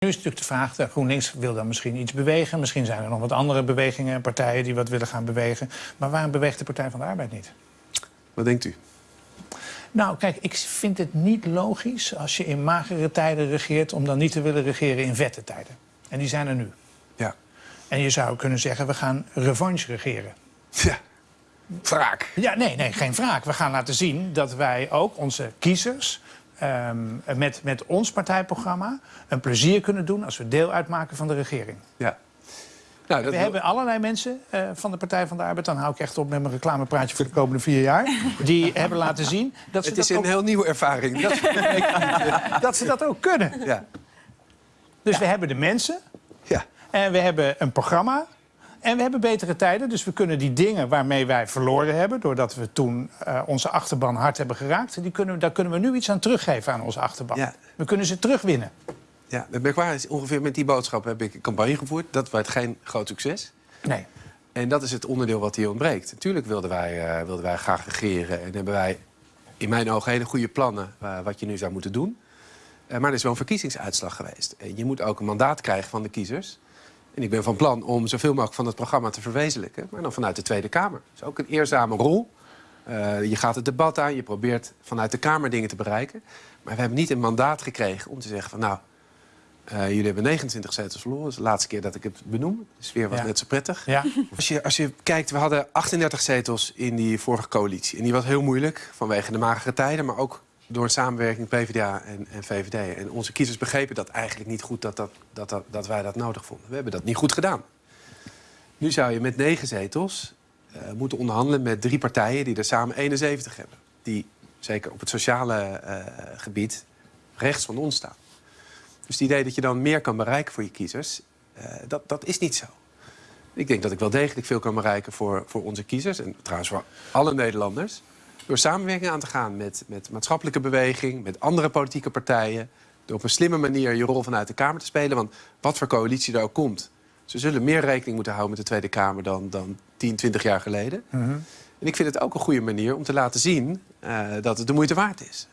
Nu is natuurlijk de vraag, de GroenLinks wil dan misschien iets bewegen. Misschien zijn er nog wat andere bewegingen en partijen die wat willen gaan bewegen. Maar waarom beweegt de Partij van de Arbeid niet? Wat denkt u? Nou, kijk, ik vind het niet logisch als je in magere tijden regeert... om dan niet te willen regeren in vette tijden. En die zijn er nu. Ja. En je zou kunnen zeggen, we gaan revanche regeren. Ja. Wraak. Ja, nee, nee, geen wraak. We gaan laten zien dat wij ook onze kiezers... ehm, met, met ons partijprogramma een plezier kunnen doen... als we deel uitmaken van de regering. Ja. Nou, dat We hebben allerlei mensen eh, van de Partij van de Arbeid... dan hou ik echt op met mijn reclamepraatje voor de komende vier jaar... die hebben laten zien dat ze, Het is dat, een ook, heel nieuwe ervaring. Dat, dat ze dat ook kunnen. ja. Dus we hebben de mensen Ja. en we hebben een programma... En we hebben betere tijden, dus we kunnen die dingen waarmee wij verloren hebben... doordat we toen eh, onze achterban hard hebben geraakt... Die kunnen, daar kunnen we nu iets aan teruggeven aan onze achterban. Ja. We kunnen ze terugwinnen. ja. Het merkwaardige is, ongeveer met die boodschap heb ik een campagne gevoerd. Dat werd geen groot succes. Nee. En dat is het onderdeel wat hier ontbreekt. Natuurlijk wilden wij, eh, wilden wij graag regeren. En hebben wij in mijn ogen hele goede plannen eh, wat je nu zou moeten doen. Maar er is wel een verkiezingsuitslag geweest. En je moet ook een mandaat krijgen van de kiezers. En ik ben van plan om zoveel mogelijk van het programma te verwezenlijken. Maar dan vanuit de Tweede Kamer. Dat is ook een eerzame rol. Eh, je gaat het debat aan, je probeert vanuit de Kamer dingen te bereiken. Maar we hebben niet een mandaat gekregen om te zeggen van... nou, eh, jullie hebben 29 zetels verloren. Dat is de laatste keer dat ik het benoem. De sfeer was Ja. net zo prettig. Ja. Als je, als je kijkt, we hadden 38 zetels in die vorige coalitie. En die was heel moeilijk vanwege de magere tijden... maar ook door samenwerking PvdA en, en VVD. En onze kiezers begrepen dat eigenlijk niet goed dat, dat, dat, dat, dat wij dat nodig vonden. We hebben dat niet goed gedaan. Nu zou je met negen zetels eh, moeten onderhandelen met drie partijen... die er samen 71 hebben. Die, zeker op het sociale eh, gebied, rechts van ons staan. Dus het idee dat je dan meer kan bereiken voor je kiezers... eh, dat, dat is niet zo. Ik denk dat ik wel degelijk veel kan bereiken voor, voor onze kiezers. En trouwens voor alle Nederlanders. Door samenwerking aan te gaan met, met maatschappelijke beweging, met andere politieke partijen. Door op een slimme manier je rol vanuit de Kamer te spelen. Want wat voor coalitie er ook komt. Ze zullen meer rekening moeten houden met de Tweede Kamer dan, dan 10, 20 jaar geleden. En ik vind het ook een goede manier om te laten zien eh, dat het de moeite waard is.